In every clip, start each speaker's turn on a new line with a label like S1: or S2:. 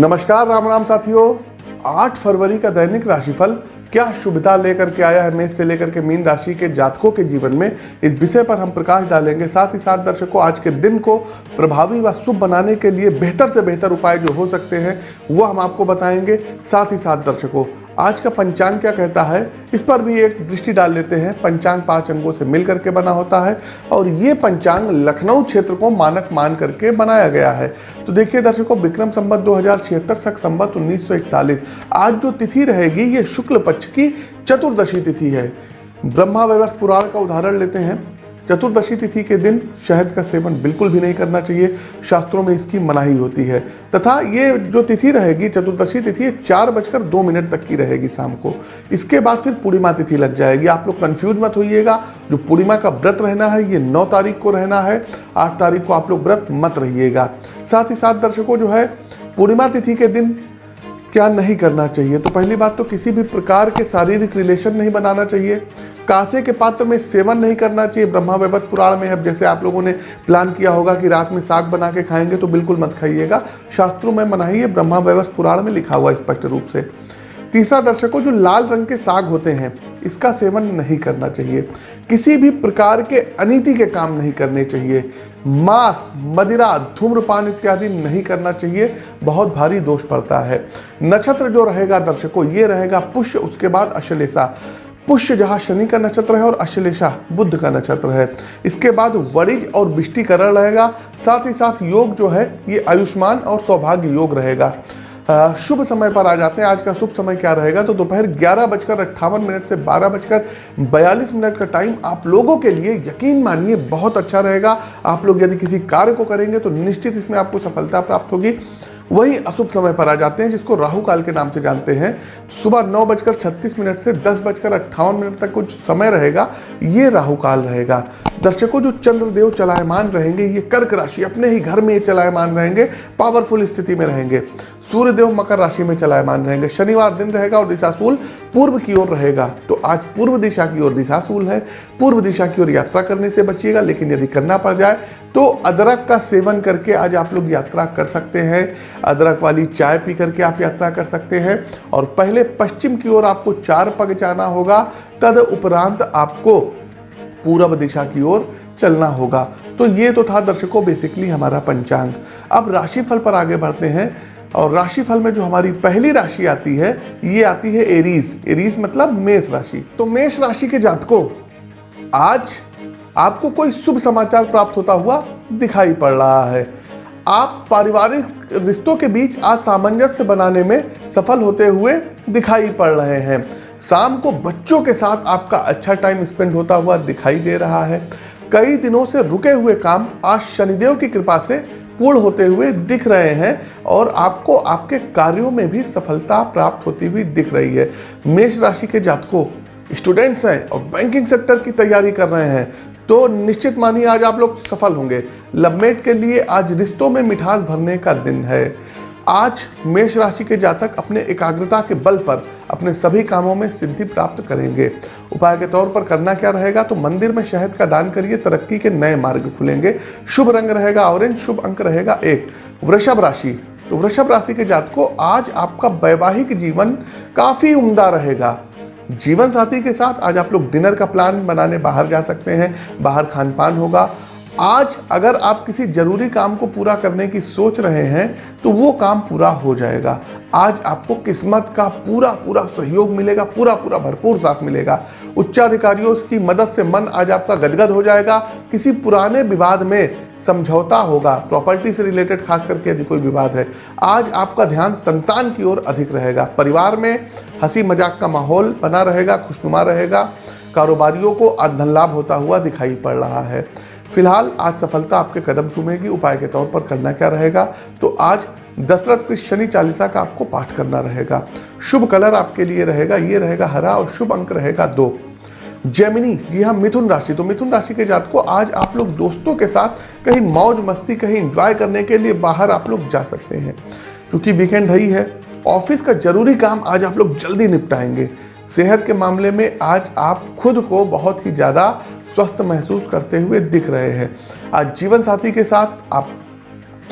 S1: नमस्कार, राम राम साथियों। आठ फरवरी का दैनिक राशिफल क्या शुभता लेकर के आया है? मेष से लेकर के मीन राशि के जातकों के जीवन में इस विषय पर हम प्रकाश डालेंगे। साथ ही साथ दर्शकों, आज के दिन को प्रभावी व शुभ बनाने के लिए बेहतर से बेहतर उपाय जो हो सकते हैं, वो हम आपको बताएँगे। साथ ही साथ दर्शकों आज का पंचांग क्या कहता है? इस पर भी एक दृष्टि डाल लेते हैं। पंचांग पाँच अंगों से मिल करके बना होता है और ये पंचांग लखनऊ क्षेत्र को मानक मान करके बनाया गया है। तो देखिए दर्शकों, विक्रम संबत दो हज़ार छिहत्तर सख संबत उन्नीस आज जो तिथि रहेगी, ये शुक्ल पक्ष की चतुर्दशी तिथि है। ब्रह्मा व्यवस्थ पुराण का उदाहरण लेते हैं। चतुर्दशी तिथि के दिन शहद का सेवन बिल्कुल भी नहीं करना चाहिए। शास्त्रों में इसकी मनाही होती है। तथा ये जो तिथि रहेगी, चतुर्दशी तिथि चार बजकर दो मिनट तक की रहेगी शाम को। इसके बाद फिर पूर्णिमा तिथि लग जाएगी। आप लोग कन्फ्यूज़ मत होइएगा। जो पूर्णिमा का व्रत रहना है, ये नौ तारीख को रहना है। आठ तारीख को आप लोग व्रत मत रहिएगा। साथ ही साथ दर्शकों, जो है, पूर्णिमा तिथि के दिन क्या नहीं करना चाहिए? तो पहली बात तो किसी भी प्रकार के शारीरिक रिलेशन नहीं बनाना चाहिए। कांसे के पात्र में सेवन नहीं करना चाहिए। ब्रह्मा वैवर्ष पुराण में अब जैसे आप लोगों ने प्लान किया होगा कि रात में साग बना के खाएँगे तो बिल्कुल मत खाइएगा। शास्त्रों में मनाही है ब्रह्मा वैवर्ष पुराण में लिखा हुआ स्पष्ट रूप से। तीसरा दर्शकों, जो लाल रंग के साग होते हैं, इसका सेवन नहीं करना चाहिए। किसी भी प्रकार के अनिति के काम नहीं करने चाहिए। मांस, मदिरा, धूम्रपान इत्यादि नहीं करना चाहिए। बहुत भारी दोष पड़ता है। नक्षत्र जो रहेगा दर्शकों, ये रहेगा पुष्य, उसके बाद अश्लेषा। पुष्य जहाँ शनि का नक्षत्र है और अश्लेषा बुद्ध का नक्षत्र है। इसके बाद वरिज और विष्टिकरण रहेगा। साथ ही साथ योग जो है, ये आयुष्मान और सौभाग्य योग रहेगा। शुभ समय पर आ जाते हैं। आज का शुभ समय क्या रहेगा? तो दोपहर ग्यारह बजकर अट्ठावन मिनट से बारह बजकर बयालीस मिनट का टाइम आप लोगों के लिए यकीन मानिए बहुत अच्छा रहेगा। आप लोग यदि किसी कार्य को करेंगे तो निश्चित इसमें आपको सफलता प्राप्त होगी। वही अशुभ समय पर आ जाते हैं, जिसको राहु काल के नाम से जानते हैं। सुबह नौ बजकर छत्तीस मिनट से दस बजकर अट्ठावन मिनट तक कुछ समय रहेगा, ये राहु काल रहेगा। दर्शकों, जो चंद्रदेव चलायमान रहेंगे, ये कर्क राशि अपने ही घर में ये चलायमान रहेंगे पावरफुल स्थिति में रहेंगे। सूर्यदेव मकर राशि में चलायमान रहेंगे। शनिवार दिन रहेगा और दिशाशूल पूर्व की ओर रहेगा। तो आज पूर्व दिशा की ओर दिशाशूल है। पूर्व दिशा की ओर यात्रा करने से बचिएगा, लेकिन यदि करना पड़ जाए तो अदरक का सेवन करके आज आप लोग यात्रा कर सकते हैं। अदरक वाली चाय पी करके आप यात्रा कर सकते हैं। और पहले पश्चिम की ओर आपको चार पग जाना होगा। तद उपरांत आपको पूर्व दिशा की ओर चलना होगा। तो ये तो था दर्शकों बेसिकली हमारा पंचांग। अब राशिफल पर आगे बढ़ते हैं। और राशिफल में जो हमारी पहली राशि आती है, ये आती है एरीज। एरीज मतलब मेष राशि। तो मेष राशि के जातकों, आज आपको कोई शुभ समाचार प्राप्त होता हुआ दिखाई पड़ रहा है। आप पारिवारिक रिश्तों के बीच आज सामंजस्य बनाने में सफल होते हुए दिखाई पड़ रहे हैं। शाम को बच्चों के साथ आपका अच्छा टाइम स्पेंड होता हुआ दिखाई दे रहा है। कई दिनों से रुके हुए काम आज शनिदेव की कृपा से पूर्ण होते हुए दिख रहे हैं और आपको आपके कार्यों में भी सफलता प्राप्त होती हुई दिख रही है। मेष राशि के जातकों स्टूडेंट्स हैं और बैंकिंग सेक्टर की तैयारी कर रहे हैं तो निश्चित मानिए आज आप लोग सफल होंगे। लवमेट के लिए आज रिश्तों में मिठास भरने का दिन है। आज मेष राशि के जातक अपने एकाग्रता के बल पर अपने सभी कामों में सिद्धि प्राप्त करेंगे। उपाय के तौर पर करना क्या रहेगा? तो मंदिर में शहद का दान करिए, तरक्की के नए मार्ग खुलेंगे। शुभ रंग रहेगा ऑरेंज, शुभ अंक रहेगा एक। वृषभ राशि तो वृषभ राशि के जात को आज आपका वैवाहिक जीवन काफ़ी उम्दा रहेगा। जीवन साथी के साथ आज आप लोग डिनर का प्लान बनाने बाहर जा सकते हैं। बाहर खान पान होगा आज अगर आप किसी ज़रूरी काम को पूरा करने की सोच रहे हैं तो वो काम पूरा हो जाएगा। आज आपको किस्मत का पूरा पूरा सहयोग मिलेगा पूरा पूरा भरपूर साथ मिलेगा। उच्चाधिकारियों की मदद से मन आज आपका गदगद हो जाएगा। किसी पुराने विवाद में समझौता होगा। प्रॉपर्टी से रिलेटेड खास करके यदि कोई विवाद है, आज आपका ध्यान संतान की ओर अधिक रहेगा। परिवार में हँसी मज़ाक का माहौल बना रहेगा, खुशनुमा रहेगा। कारोबारियों को आज धन लाभ होता हुआ दिखाई पड़ रहा है। फ़िलहाल आज सफलता आपके कदम चूमेगी, उपाय के तौर पर करना क्या रहेगा? तो आज दशरथ की शनि चालीसा का आपको पाठ करना रहेगा। शुभ कलर आपके लिए रहेगा, ये रहेगा हरा और शुभ अंक रहेगा दो। जेमिनी जी हाँ मिथुन राशि तो मिथुन राशि के जात को आज आप लोग दोस्तों के साथ कहीं मौज मस्ती, कहीं इंजॉय करने के लिए बाहर आप लोग जा सकते हैं। क्योंकि वीकेंड ही है ऑफ़िस का ज़रूरी काम आज आप लोग जल्दी निपटाएँगे। सेहत के मामले में आज आप खुद को बहुत ही ज़्यादा स्वस्थ महसूस करते हुए दिख रहे हैं। आज जीवन साथी के साथ आप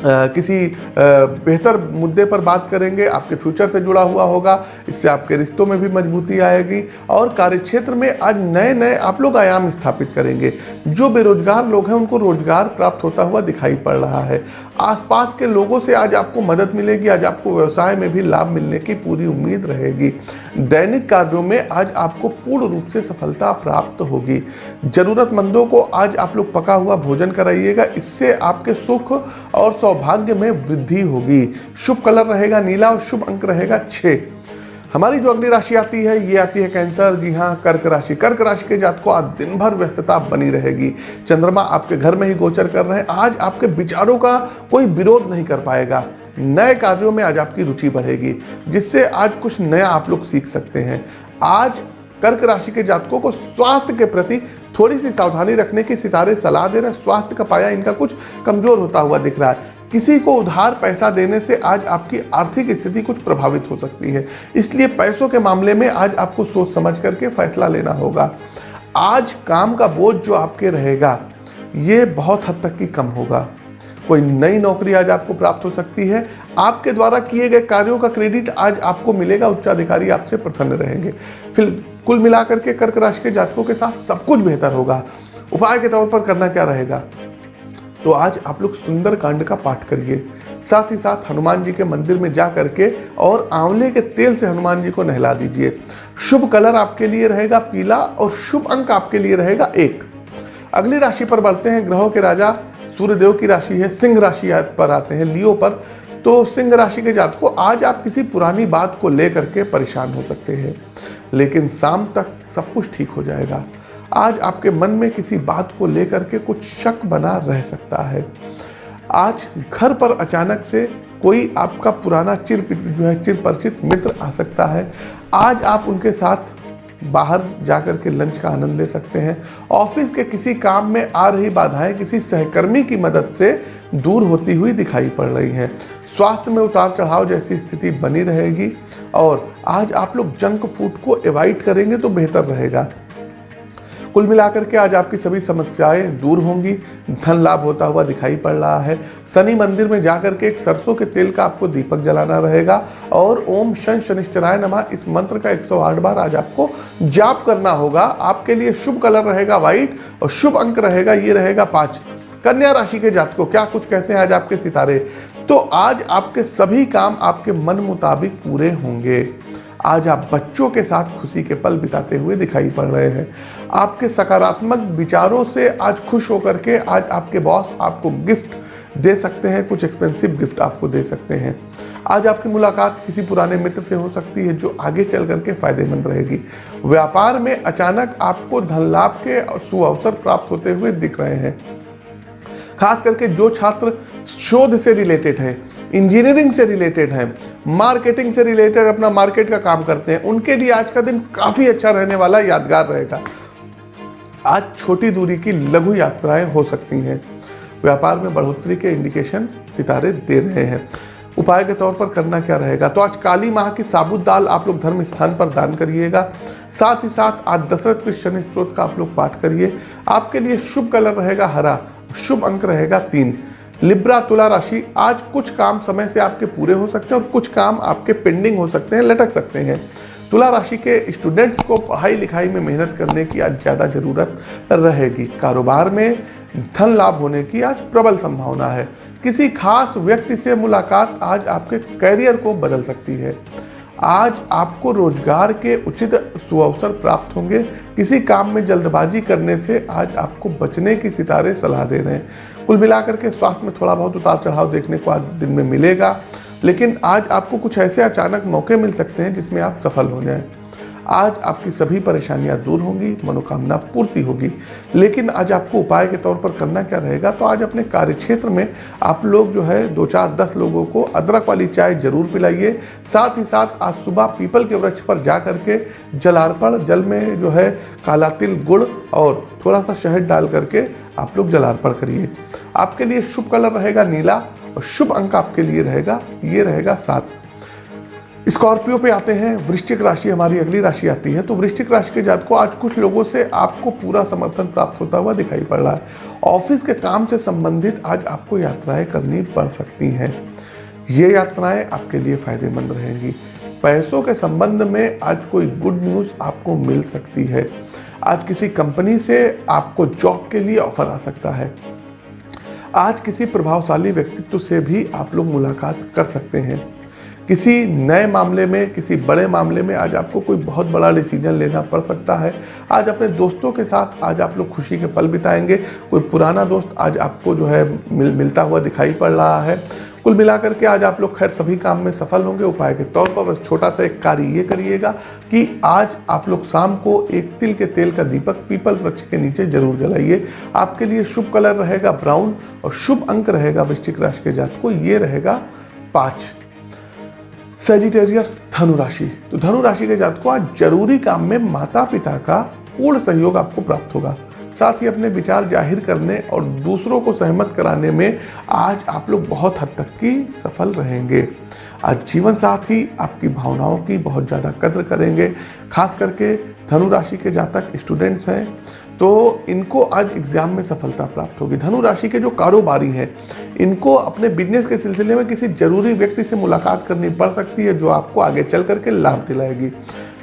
S1: किसी बेहतर मुद्दे पर बात करेंगे, आपके फ्यूचर से जुड़ा हुआ होगा, इससे आपके रिश्तों में भी मजबूती आएगी, और कार्यक्षेत्र में आज नए नए आप लोग आयाम स्थापित करेंगे। जो बेरोजगार लोग हैं, उनको रोज़गार प्राप्त होता हुआ दिखाई पड़ रहा है। आसपास के लोगों से आज आपको मदद मिलेगी, आज आपको व्यवसाय में भी लाभ मिलने की पूरी उम्मीद रहेगी। दैनिक कार्यों में आज आपको पूर्ण रूप से सफलता प्राप्त होगी। ज़रूरतमंदों को आज आप लोग पका हुआ भोजन कराइएगा, इससे आपके सुख और सौभाग्य में वृद्धि होगी। शुभ कलर रहेगा नीला और शुभ अंक रहेगा छः हमारी जो अगली राशि आती है, ये आती है कैंसर। जी हाँ कर्क राशि। कर्क राशि के जात को आज दिन भर व्यस्तता बनी रहेगी। चंद्रमा आपके घर में ही गोचर कर रहे हैं। आज आपके विचारों का कोई विरोध नहीं कर पाएगा। नए कार्यों में आज आपकी रुचि बढ़ेगी, जिससे आज कुछ नया आप लोग सीख सकते हैं। आज कर्क राशि के जातकों को स्वास्थ्य के प्रति थोड़ी सी सावधानी रखने की सितारे सलाह दे रहे हैं। स्वास्थ्य का पाया इनका कुछ कमज़ोर होता हुआ दिख रहा है। किसी को उधार पैसा देने से आज आपकी आर्थिक स्थिति कुछ प्रभावित हो सकती है। इसलिए पैसों के मामले में आज आपको सोच समझ करके फैसला लेना होगा। आज काम का बोझ जो आपके रहेगा, ये बहुत हद तक की कम होगा। कोई नई नौकरी आज आपको प्राप्त हो सकती है। आपके द्वारा किए गए कार्यों का क्रेडिट आज आपको मिलेगा, उच्चाधिकारी आपसे प्रसन्न रहेंगे। फिर कुल मिलाकर के कर्क राशि के जातकों के साथ सब कुछ बेहतर होगा। उपाय के तौर पर करना क्या रहेगा? तो आज आप लोग सुंदर कांड का पाठ करिए। साथ ही साथ हनुमान जी के मंदिर में जा करके और आंवले के तेल से हनुमान जी को नहला दीजिए। शुभ कलर आपके लिए रहेगा पीला और शुभ अंक आपके लिए रहेगा एक। अगली राशि पर बढ़ते हैं ग्रहों के राजा। सूर्यदेव की राशि है, सिंह राशि पर आते हैं लियो पर। तो सिंह राशि के जात को आज आप किसी पुरानी बात को लेकर के परेशान हो सकते हैं। लेकिन शाम तक सब कुछ ठीक हो जाएगा। आज आपके मन में किसी बात को लेकर के कुछ शक बना रह सकता है। आज घर पर अचानक से कोई आपका पुराना चिर जो है चिर परिचित मित्र आ सकता है। आज आप उनके साथ बाहर जाकर के लंच का आनंद ले सकते हैं। ऑफ़िस के किसी काम में आ रही बाधाएँ किसी सहकर्मी की मदद से दूर होती हुई दिखाई पड़ रही हैं। स्वास्थ्य में उतार चढ़ाव जैसी स्थिति बनी रहेगी और आज आप लोग जंक फ़ूड को एवॉइड करेंगे तो बेहतर रहेगा। कुल मिलाकर के आज आपकी सभी समस्याएँ दूर होंगी। धन लाभ होता हुआ दिखाई पड़ रहा है। शनि मंदिर में जाकर के एक सरसों के तेल का आपको दीपक जलाना रहेगा और ओम शन शनिश्चराय नमा इस मंत्र का 108 बार आज आपको जाप करना होगा। आपके लिए शुभ कलर रहेगा व्हाइट और शुभ अंक रहेगा, ये रहेगा पाँच। कन्या राशि के जात को क्या कुछ कहते हैं आज आपके सितारे? तो आज आपके सभी काम आपके मन मुताबिक पूरे होंगे। आज आप बच्चों के साथ खुशी के पल बिताते हुए दिखाई पड़ रहे हैं। आपके सकारात्मक विचारों से आज खुश होकर के आज आपके बॉस आपको गिफ्ट दे सकते हैं, कुछ एक्सपेंसिव गिफ्ट आपको दे सकते हैं। आज आपकी मुलाकात किसी पुराने मित्र से हो सकती है जो आगे चल करके फ़ायदेमंद रहेगी। व्यापार में अचानक आपको धन लाभ के सुअवसर प्राप्त होते हुए दिख रहे हैं। खास करके जो छात्र शोध से रिलेटेड है इंजीनियरिंग से रिलेटेड है, मार्केटिंग से रिलेटेड अपना मार्केट का काम करते हैं, उनके लिए आज का दिन काफ़ी अच्छा रहने वाला यादगार रहेगा। आज छोटी दूरी की लघु यात्राएँ हो सकती हैं। व्यापार में बढ़ोतरी के इंडिकेशन सितारे दे रहे हैं। उपाय के तौर पर करना क्या रहेगा? तो आज काली माह की साबुत दाल आप लोग धर्म स्थान पर दान करिएगा। साथ ही साथ आज दशरथ के शनि स्त्रोत का आप लोग पाठ करिए। आपके लिए शुभ कलर रहेगा हरा, शुभ अंक रहेगा तीन। लिब्रा तुला राशि आज कुछ काम समय से आपके पूरे हो सकते हैं और कुछ काम आपके पेंडिंग हो सकते हैं, लटक सकते हैं। तुला राशि के स्टूडेंट्स को पढ़ाई लिखाई में मेहनत करने की आज ज़्यादा ज़रूरत रहेगी। कारोबार में धन लाभ होने की आज प्रबल संभावना है। किसी खास व्यक्ति से मुलाकात आज आपके करियर को बदल सकती है। आज आपको रोज़गार के उचित सुअवसर प्राप्त होंगे। किसी काम में जल्दबाजी करने से आज आपको बचने की सितारे सलाह दे रहे हैं। कुल मिलाकर के स्वास्थ्य में थोड़ा बहुत उतार चढ़ाव देखने को आज दिन में मिलेगा। लेकिन आज आपको कुछ ऐसे अचानक मौके मिल सकते हैं जिसमें आप सफल हो जाएँ। आज आपकी सभी परेशानियाँ दूर होंगी, मनोकामना पूर्ति होगी। लेकिन आज आपको उपाय के तौर पर करना क्या रहेगा तो आज अपने कार्यक्षेत्र में आप लोग जो है दो चार दस लोगों को अदरक वाली चाय ज़रूर पिलाइए। साथ ही साथ आज सुबह पीपल के वृक्ष पर जा करके जलार्पण, जल में जो है, काला तिल, गुड़ और थोड़ा सा शहद डाल करके आप लोग जलार्पण करिए। आपके लिए शुभ कलर रहेगा नीला और शुभ अंक आपके लिए रहेगा, ये रहेगा सात। स्कॉर्पियो पे आते हैं, वृश्चिक राशि हमारी अगली राशि आती है तो वृश्चिक राशि के जात को आज कुछ लोगों से आपको पूरा समर्थन प्राप्त होता हुआ दिखाई पड़ रहा है। ऑफ़िस के काम से संबंधित आज आपको यात्राएँ करनी पड़ सकती हैं। ये यात्राएँ आपके लिए फ़ायदेमंद रहेंगी। पैसों के संबंध में आज कोई गुड न्यूज़ आपको मिल सकती है। आज किसी कंपनी से आपको जॉब के लिए ऑफ़र आ सकता है। आज किसी प्रभावशाली व्यक्तित्व से भी आप लोग मुलाकात कर सकते हैं। किसी नए मामले में, किसी बड़े मामले में आज आपको कोई बहुत बड़ा डिसीज़न लेना पड़ सकता है। आज अपने दोस्तों के साथ आज आप लोग खुशी के पल बिताएँगे। कोई पुराना दोस्त आज आपको जो है मिल, मिलता हुआ दिखाई पड़ रहा है। कुल मिलाकर के आज आप लोग खैर सभी काम में सफल होंगे। उपाय के तौर पर बस छोटा सा एक कार्य ये करिएगा कि आज आप लोग शाम को एक तिल के तेल का दीपक पीपल वृक्ष के नीचे ज़रूर जलाइए। आपके लिए शुभ कलर रहेगा ब्राउन और शुभ अंक रहेगा वृश्चिक राशि के जात को ये रहेगा पाँच। सेजिटेरियस धनु राशि तो धनु राशि के जात को आज ज़रूरी काम में माता पिता का पूर्ण सहयोग आपको प्राप्त होगा। साथ ही अपने विचार ज़ाहिर करने और दूसरों को सहमत कराने में आज आप लोग बहुत हद तक की सफल रहेंगे। आज जीवन साथी आपकी भावनाओं की बहुत ज़्यादा कद्र करेंगे। खास करके धनु राशि के जातक स्टूडेंट्स हैं। तो इनको आज एग्ज़ाम में सफलता प्राप्त होगी। धनु राशि के जो कारोबारी हैं, इनको अपने बिज़नेस के सिलसिले में किसी ज़रूरी व्यक्ति से मुलाकात करनी पड़ सकती है, जो आपको आगे चल करके लाभ दिलाएगी।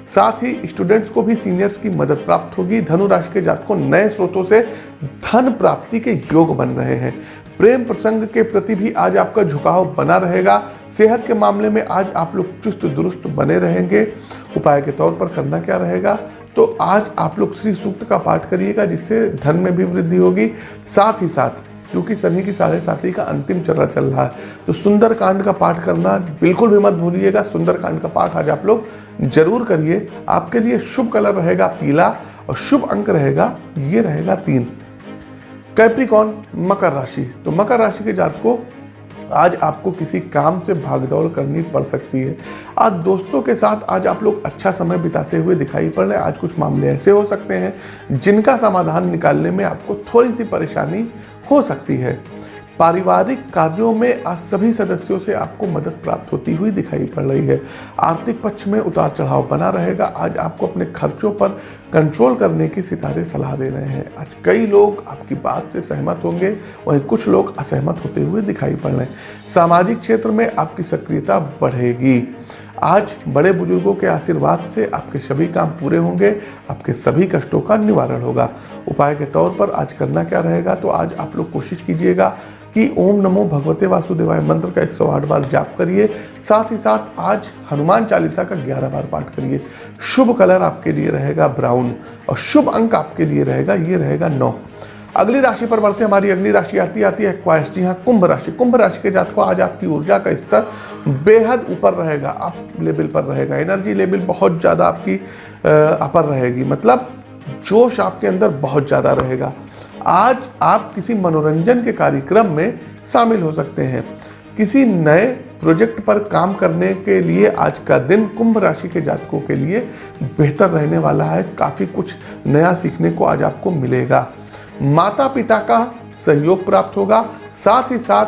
S1: साथ ही स्टूडेंट्स को भी सीनियर्स की मदद प्राप्त होगी। धनु राशि के जात को नए स्रोतों से धन प्राप्ति के योग बन रहे हैं। प्रेम प्रसंग के प्रति भी आज आपका झुकाव बना रहेगा। सेहत के मामले में आज आप लोग चुस्त दुरुस्त बने रहेंगे। उपाय के तौर पर करना क्या रहेगा? तो आज आप लोग श्री सूक्त का पाठ करिएगा, जिससे धन में भी वृद्धि होगी। साथ ही साथ, क्योंकि शनि की साढ़े साथी का अंतिम चरण चल रहा है तो सुंदर कांड का पाठ करना बिल्कुल भी मत भूलिएगा। सुंदर कांड का पाठ आज आप लोग ज़रूर करिए। आपके लिए शुभ कलर रहेगा पीला और शुभ अंक रहेगा, ये रहेगा तीन। कैप्रिकॉन मकर राशि तो मकर राशि के जात को आज आपको किसी काम से भागदौड़ करनी पड़ सकती है। आज दोस्तों के साथ आज आप लोग अच्छा समय बिताते हुए दिखाई पड़ रहे हैं। आज कुछ मामले ऐसे हो सकते हैं जिनका समाधान निकालने में आपको थोड़ी सी परेशानी हो सकती है। पारिवारिक कार्यों में आज सभी सदस्यों से आपको मदद प्राप्त होती हुई दिखाई पड़ रही है। आर्थिक पक्ष में उतार चढ़ाव बना रहेगा। आज आपको अपने खर्चों पर कंट्रोल करने की सितारे सलाह दे रहे हैं। आज कई लोग आपकी बात से सहमत होंगे, वहीं कुछ लोग असहमत होते हुए दिखाई पड़ रहे हैं। सामाजिक क्षेत्र में आपकी सक्रियता बढ़ेगी। आज बड़े बुज़ुर्गों के आशीर्वाद से आपके सभी काम पूरे होंगे, आपके सभी कष्टों का निवारण होगा। उपाय के तौर पर आज करना क्या रहेगा तो आज आप लोग कोशिश कीजिएगा कि ओम नमो भगवते वासुदेवाय मंत्र का 108 बार जाप करिए। साथ ही साथ आज हनुमान चालीसा का 11 बार पाठ करिए। शुभ कलर आपके लिए रहेगा ब्राउन और शुभ अंक आपके लिए रहेगा, ये रहेगा नौ। अगली राशि पर बढ़ते हमारी अगली राशि आती आती है क्वाइस जी हाँ कुंभ राशि। कुंभ राशि के जात को आज आपकी ऊर्जा का स्तर बेहद ऊपर रहेगा, अप लेवल पर रहेगा। एनर्जी लेवल बहुत ज़्यादा आपकी अपर रहेगी। मतलब जोश आपके अंदर बहुत ज़्यादा रहेगा। आज आप किसी मनोरंजन के कार्यक्रम में शामिल हो सकते हैं। किसी नए प्रोजेक्ट पर काम करने के लिए आज का दिन कुंभ राशि के जातकों के लिए बेहतर रहने वाला है। काफ़ी कुछ नया सीखने को आज आपको मिलेगा। माता पिता का सहयोग प्राप्त होगा। साथ ही साथ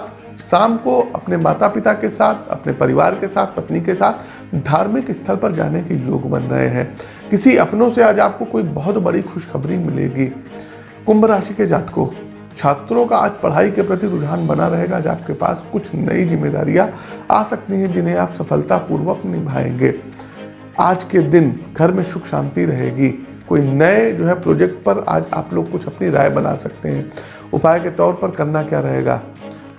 S1: शाम को अपने माता पिता के साथ, अपने परिवार के साथ, पत्नी के साथ धार्मिक स्थल पर जाने के योग बन रहे हैं। किसी अपनों से आज आपको कोई बहुत बड़ी खुशखबरी मिलेगी। कुंभ राशि के जातकों, छात्रों का आज पढ़ाई के प्रति रुझान बना रहेगा, आज आपके पास कुछ नई जिम्मेदारियाँ आ सकती हैं जिन्हें आप सफलतापूर्वक निभाएँगे। आज के दिन घर में सुख शांति रहेगी। कोई नए जो है प्रोजेक्ट पर आज आप लोग कुछ अपनी राय बना सकते हैं। उपाय के तौर पर करना क्या रहेगा?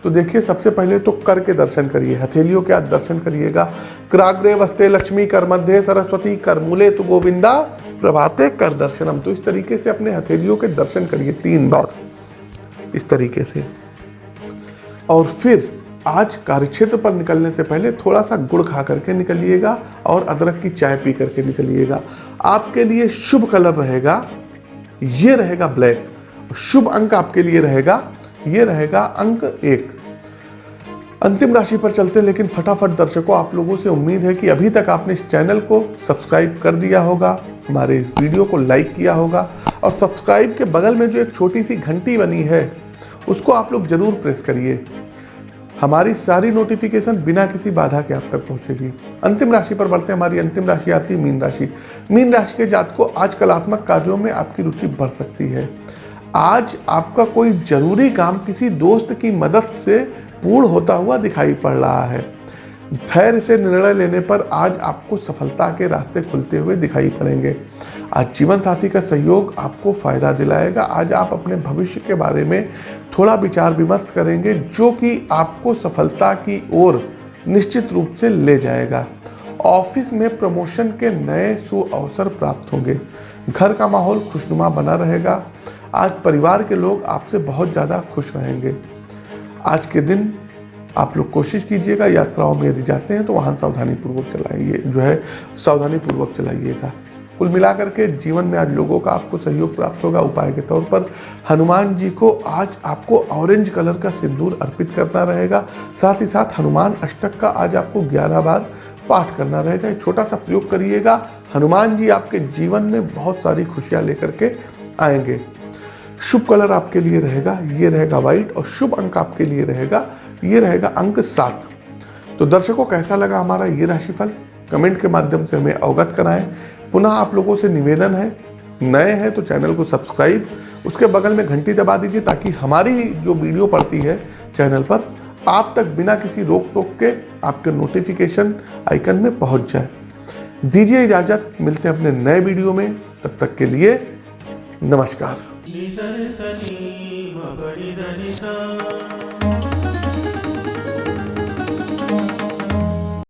S1: तो देखिए, सबसे पहले तो कर के दर्शन करिए, हथेलियों के आज दर्शन करिएगा। क्राग्रे वस्ते लक्ष्मी कर मध्य, सरस्वती कर मूले तो गोविंदा, प्रभाते कर दर्शनम। तो इस तरीके से अपने हथेलियों के दर्शन करिए तीन बार, इस तरीके से। और फिर आज कार्यक्षेत्र पर निकलने से पहले थोड़ा सा गुड़ खा करके निकलिएगा और अदरक की चाय पी करके निकलिएगा। आपके लिए शुभ कलर रहेगा, ये रहेगा ब्लैक। शुभ अंक आपके लिए रहेगा ये रहेगा अंक एक। अंतिम राशि पर चलते, लेकिन फटाफट दर्शकों, आप लोगों से उम्मीद है कि अभी तक आपने इस चैनल को सब्सक्राइब कर दिया होगा, हमारे इस वीडियो को लाइक किया होगा, और सब्सक्राइब के बगल में जो एक छोटी सी घंटी बनी है, उसको आप लोग ज़रूर प्रेस करिए। हमारी सारी नोटिफिकेशन बिना किसी बाधा के आप तक पहुंचेगी। अंतिम राशि पर बढ़ते हैं, हमारी अंतिम राशि आती है मीन राशि। मीन राशि के जात को आज कलात्मक कार्यों में आपकी रुचि बढ़ सकती है। आज आपका कोई ज़रूरी काम किसी दोस्त की मदद से पूर्ण होता हुआ दिखाई पड़ रहा है। धैर्य से निर्णय लेने पर आज आपको सफलता के रास्ते खुलते हुए दिखाई पड़ेंगे। आज जीवन साथी का सहयोग आपको फ़ायदा दिलाएगा। आज आप अपने भविष्य के बारे में थोड़ा विचार विमर्श करेंगे, जो कि आपको सफलता की ओर निश्चित रूप से ले जाएगा। ऑफ़िस में प्रमोशन के नए सु अवसर प्राप्त होंगे। घर का माहौल खुशनुमा बना रहेगा। आज परिवार के लोग आपसे बहुत ज़्यादा खुश रहेंगे। आज के दिन आप लोग कोशिश कीजिएगा, यात्राओं में यदि जाते हैं तो वाहन सावधानी पूर्वक चलाइए, जो है सावधानी पूर्वक चलाइएगा। कुल मिलाकर के जीवन में आज लोगों का आपको सहयोग प्राप्त होगा। उपाय के तौर पर हनुमान जी को आज आपको ऑरेंज कलर का सिंदूर अर्पित करना रहेगा। साथ ही साथ हनुमान अष्टक का आज आपको 11 बार पाठ करना रहेगा। छोटा सा प्रयोग करिएगा। हनुमान जी आपके जीवन में बहुत सारी खुशियाँ लेकर के आएँगे। शुभ कलर आपके लिए रहेगा, ये रहेगा व्हाइट और शुभ अंक आपके लिए रहेगा, ये रहेगा अंक सात। तो दर्शकों, कैसा लगा हमारा ये राशिफल? कमेंट के माध्यम से हमें अवगत कराएँ। पुनः आप लोगों से निवेदन है, नए हैं तो चैनल को सब्सक्राइब, उसके बगल में घंटी दबा दीजिए ताकि हमारी जो वीडियो पड़ती है चैनल पर, आप तक बिना किसी रोक टोक के आपके नोटिफिकेशन आइकन में पहुँच जाए। दीजिए इजाज़त, मिलते हैं अपने नए वीडियो में, तब तक के लिए नमस्कार।